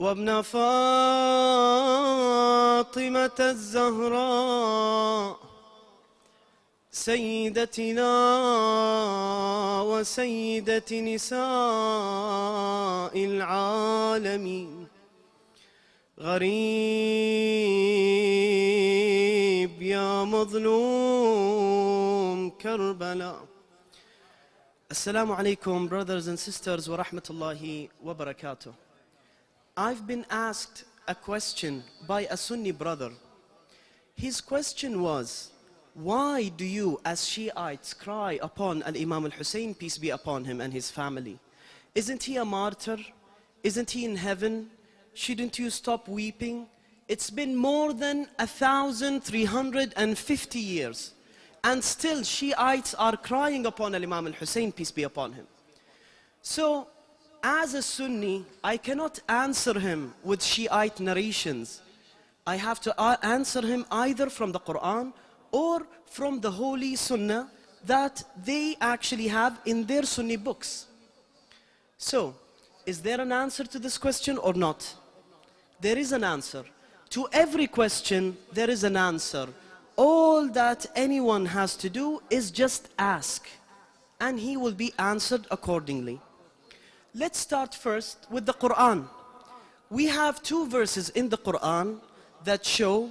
وابن فاطمة الزهراء سيدتنا وسيدة نساء العالمين. غريب يا مظلوم كربلاء. السلام عليكم brothers and sisters ورحمة الله وبركاته. I've been asked a question by a Sunni brother. His question was, why do you as Shiites cry upon Al-Imam al-Hussein, peace be upon him and his family? Isn't he a martyr? Isn't he in heaven? Shouldn't you stop weeping? It's been more than 1,350 years. And still Shiites are crying upon Al-Imam al-Hussein, peace be upon him. So, as a Sunni, I cannot answer him with Shiite narrations. I have to uh, answer him either from the Quran or from the Holy Sunnah that they actually have in their Sunni books. So, is there an answer to this question or not? There is an answer. To every question, there is an answer. All that anyone has to do is just ask, and he will be answered accordingly. Let's start first with the Quran. We have two verses in the Quran that show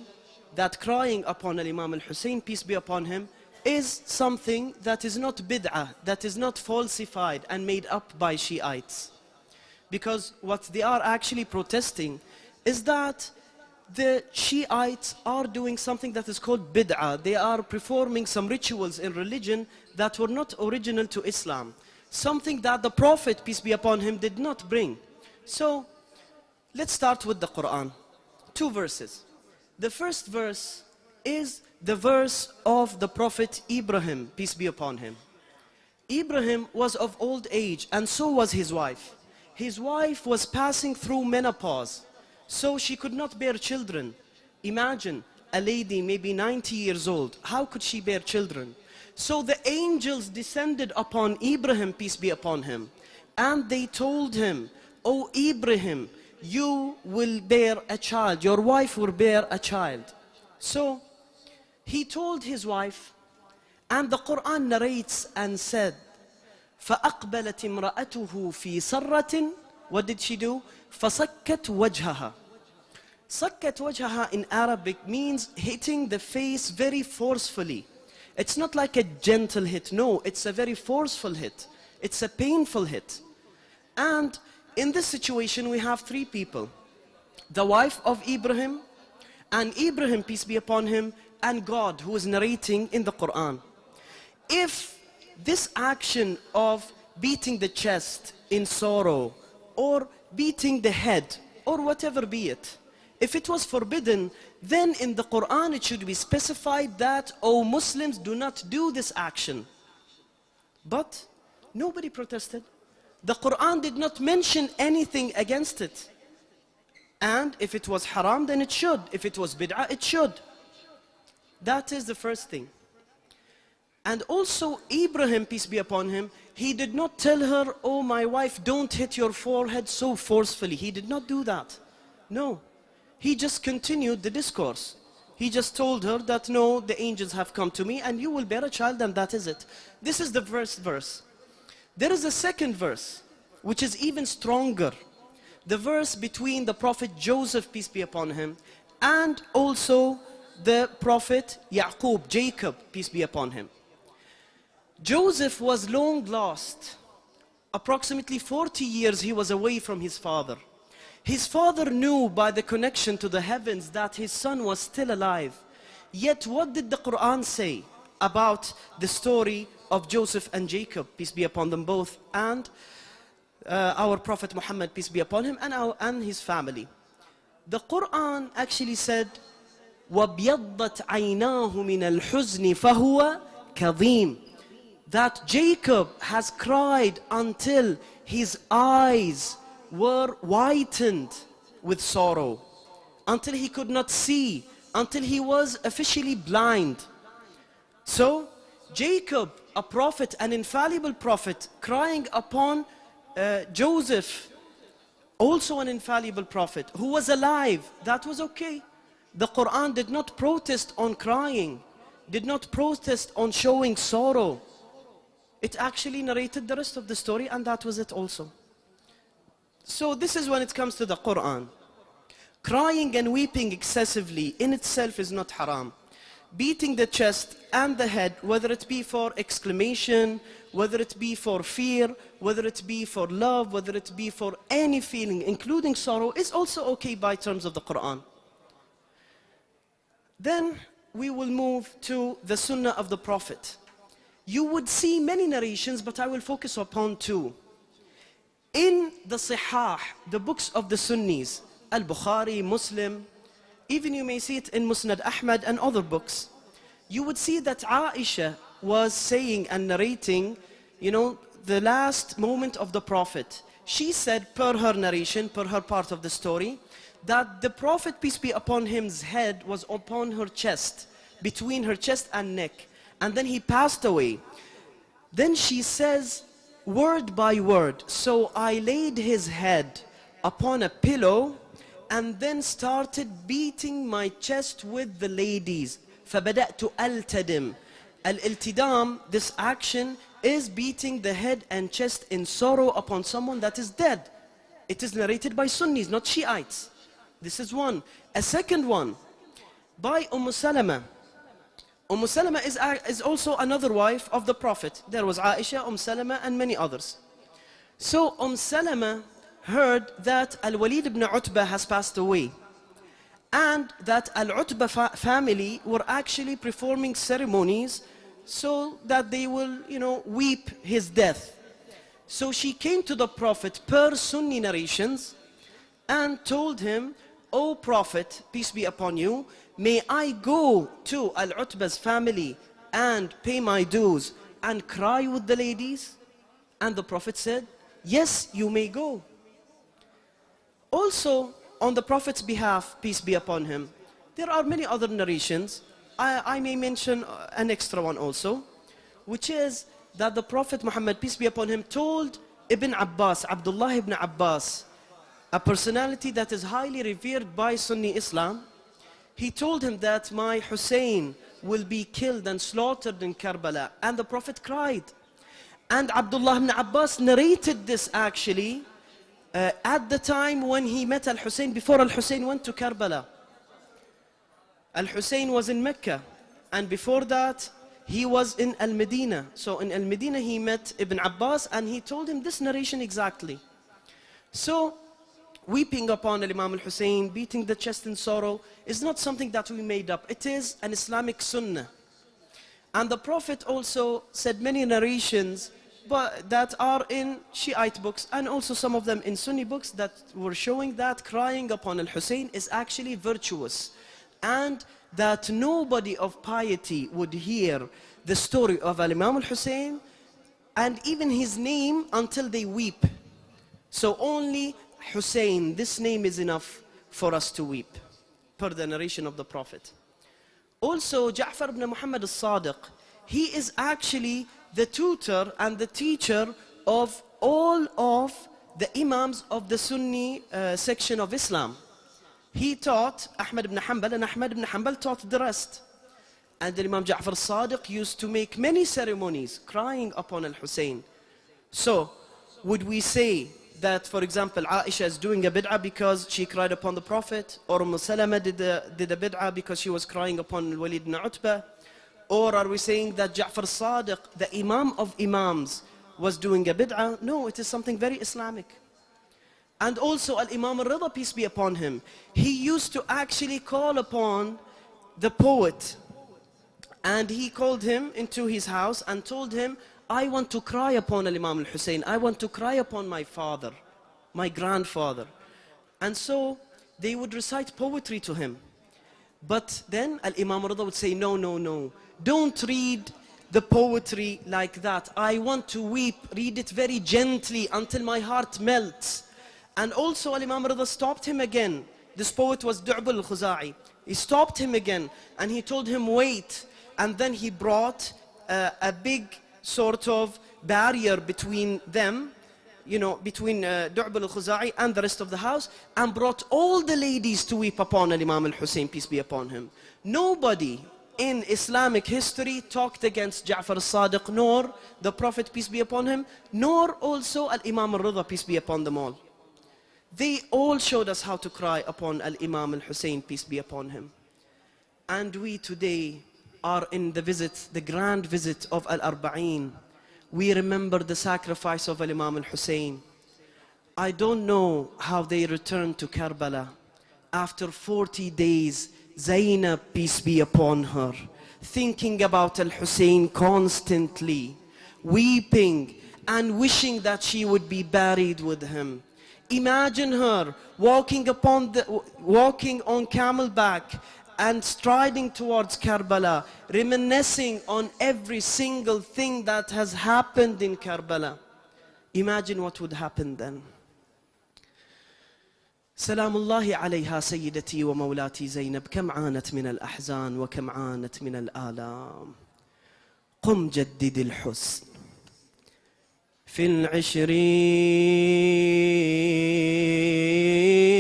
that crying upon Imam al-Hussein, peace be upon him, is something that is not bid'ah, that is not falsified and made up by Shiites. Because what they are actually protesting is that the Shiites are doing something that is called bid'ah. They are performing some rituals in religion that were not original to Islam. Something that the Prophet, peace be upon him, did not bring. So, let's start with the Quran. Two verses. The first verse is the verse of the Prophet Ibrahim, peace be upon him. Ibrahim was of old age and so was his wife. His wife was passing through menopause, so she could not bear children. Imagine a lady maybe 90 years old, how could she bear children? So the angels descended upon Ibrahim, peace be upon him, and they told him, O Ibrahim, you will bear a child, your wife will bear a child. So he told his wife, and the Quran narrates and said, فأقبلت امرأته في سرة What did she do? فصكت وجهها صكت وجهها in Arabic means hitting the face very forcefully. It's not like a gentle hit, no, it's a very forceful hit. It's a painful hit. And in this situation we have three people. The wife of Ibrahim, and Ibrahim, peace be upon him, and God who is narrating in the Quran. If this action of beating the chest in sorrow, or beating the head, or whatever be it, if it was forbidden, then in the Quran it should be specified that, oh Muslims, do not do this action. But nobody protested. The Quran did not mention anything against it. And if it was haram, then it should. If it was bid'ah, it should. That is the first thing. And also Ibrahim, peace be upon him, he did not tell her, oh my wife, don't hit your forehead so forcefully. He did not do that. No. He just continued the discourse. He just told her that no, the angels have come to me and you will bear a child and that is it. This is the first verse. There is a second verse, which is even stronger. The verse between the prophet Joseph, peace be upon him, and also the prophet Yaqub, Jacob, peace be upon him. Joseph was long lost. Approximately 40 years he was away from his father. His father knew by the connection to the heavens that his son was still alive. Yet what did the Quran say about the story of Joseph and Jacob, peace be upon them both, and uh, our Prophet Muhammad, peace be upon him, and, our, and his family? The Quran actually said, وَبْيَضَّتْ عَيْنَاهُ مِنَ الْحُزْنِ فَهُوَ كَظِيمٌ That Jacob has cried until his eyes were whitened with sorrow, until he could not see, until he was officially blind. So, Jacob, a prophet, an infallible prophet, crying upon uh, Joseph, also an infallible prophet who was alive, that was okay. The Quran did not protest on crying, did not protest on showing sorrow. It actually narrated the rest of the story and that was it also. So this is when it comes to the Quran. Crying and weeping excessively in itself is not haram. Beating the chest and the head, whether it be for exclamation, whether it be for fear, whether it be for love, whether it be for any feeling, including sorrow, is also okay by terms of the Quran. Then we will move to the Sunnah of the Prophet. You would see many narrations, but I will focus upon two. In the Sihah, the books of the Sunnis, Al-Bukhari, Muslim, even you may see it in Musnad Ahmad and other books, you would see that Aisha was saying and narrating, you know, the last moment of the Prophet. She said, per her narration, per her part of the story, that the Prophet, peace be upon him's head was upon her chest, between her chest and neck. And then he passed away. Then she says, word by word, so I laid his head upon a pillow and then started beating my chest with the ladies. فبدأت ألتدم. Al-iltidam, this action is beating the head and chest in sorrow upon someone that is dead. It is narrated by Sunnis, not Shiites. This is one. A second one, by Umm Salama. Umm Salama is, is also another wife of the Prophet. There was Aisha, Umm Salama, and many others. So Umm Salama heard that Al-Walid ibn Utbah has passed away. And that Al-Utbah fa family were actually performing ceremonies so that they will, you know, weep his death. So she came to the Prophet per Sunni narrations and told him, O Prophet, peace be upon you, may I go to Al-Utbah's family and pay my dues and cry with the ladies? And the Prophet said, yes, you may go. Also, on the Prophet's behalf, peace be upon him, there are many other narrations. I, I may mention uh, an extra one also, which is that the Prophet Muhammad, peace be upon him, told Ibn Abbas, Abdullah ibn Abbas, a personality that is highly revered by Sunni Islam, he told him that my Hussein will be killed and slaughtered in Karbala. And the Prophet cried. And Abdullah ibn Abbas narrated this actually uh, at the time when he met Al-Hussein, before Al-Hussein went to Karbala. Al-Hussein was in Mecca. And before that, he was in Al-Medina. So in Al-Medina, he met Ibn Abbas and he told him this narration exactly. So weeping upon Imam al-Hussein, beating the chest in sorrow, is not something that we made up. It is an Islamic sunnah. And the Prophet also said many narrations but that are in Shiite books and also some of them in Sunni books that were showing that crying upon al-Hussein is actually virtuous and that nobody of piety would hear the story of Al-Imam al-Hussein and even his name until they weep. So only Hussein, this name is enough for us to weep, per the narration of the Prophet. Also, Ja'far ibn Muhammad al-Sadiq, he is actually the tutor and the teacher of all of the imams of the Sunni uh, section of Islam. He taught Ahmad ibn Hanbal and Ahmad ibn Hanbal taught the rest. And Imam Ja'far al-Sadiq used to make many ceremonies crying upon al-Hussein. So, would we say that, for example, Aisha is doing a bid'ah because she cried upon the Prophet, or Umm Salama did a, did a bid'ah because she was crying upon Walid ibn Utbah, or are we saying that Ja'far Sadiq, the Imam of Imams, was doing a bid'ah? No, it is something very Islamic. And also Al-Imam al-Rida, peace be upon him, he used to actually call upon the poet. And he called him into his house and told him, I want to cry upon Al-Imam al-Hussein. I want to cry upon my father, my grandfather. And so they would recite poetry to him. But then Al-Imam Rida would say, no, no, no. Don't read the poetry like that. I want to weep. Read it very gently until my heart melts. And also Al-Imam Rida stopped him again. This poet was Du'b al-Khuza'i. He stopped him again and he told him, wait. And then he brought uh, a big sort of barrier between them, you know, between uh, al-Khuza'i and the rest of the house and brought all the ladies to weep upon Imam al-Hussein, peace be upon him. Nobody in Islamic history talked against Ja'far al-Sadiq, nor the Prophet, peace be upon him, nor also al-Imam al-Rida, peace be upon them all. They all showed us how to cry upon al-Imam al-Hussein, peace be upon him. And we today are in the visit, the grand visit of Al-Arba'in. We remember the sacrifice of Al-Imam Al-Hussein. I don't know how they returned to Karbala. After 40 days, Zainab, peace be upon her, thinking about Al-Hussein constantly, weeping and wishing that she would be buried with him. Imagine her walking upon the, walking on camelback and striding towards Karbala, reminiscing on every single thing that has happened in Karbala. Imagine what would happen then. سلام الله عليها سيدتي ومولاتي زينب كم عانت من الأحزان وكم عانت من الآلام قم جدد الحسن في العشرين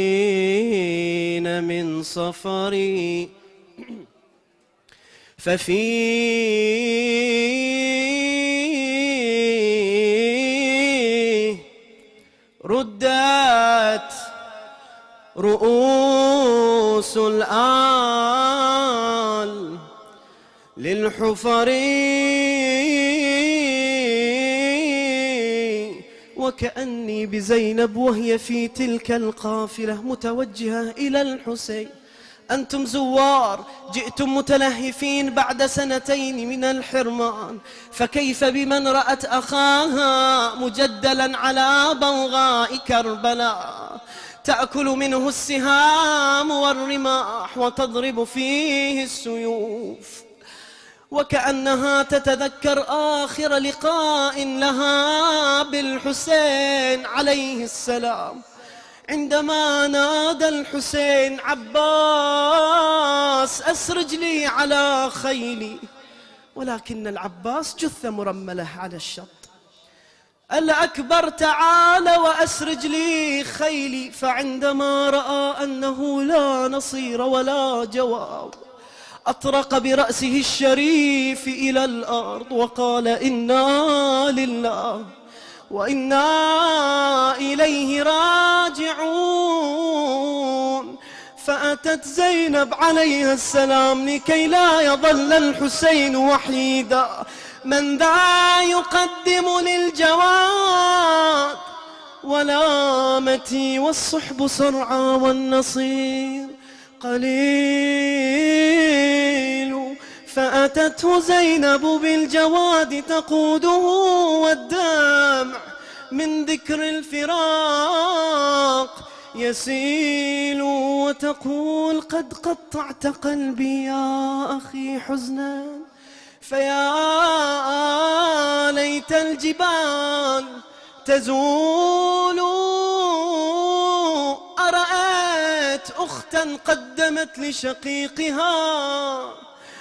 صفري. ففيه ردات رؤوس الآل للحفرين. وكأني بزينب وهي في تلك القافلة متوجهة إلى الحسين. أنتم زوار جئتم متلهفين بعد سنتين من الحرمان. فكيف بمن رأت أخاها مجدلا على بوغاء كربلاء؟ تأكل منه السهام والرماح وتضرب فيه السيوف. وكأنها تتذكر آخر لقاء لها بالحسين عليه السلام. عندما نادى الحسين عباس أسرج لي على خيلي. ولكن العباس جثة مرملة على الشط. الأكبر تعال وأسرج لي خيلي. فعندما رأى أنه لا نصير ولا جواب أطرق برأسه الشريف إلى الأرض وقال إنا لله وإنا إليه راجعون. فأتت زينب عليها السلام لكي لا يظل الحسين وحيدا. من ذا يقدم للجواد؟ ولامتي والصحب صرعى والنصير. قليل. فأتته زينب بالجواد تقوده والدمع من ذكر الفراق يسيل وتقول قد قطعت قلبي يا أخي حزنا. فيا ليت الجبال تزول. أرأيت أختا قدمت لشقيقها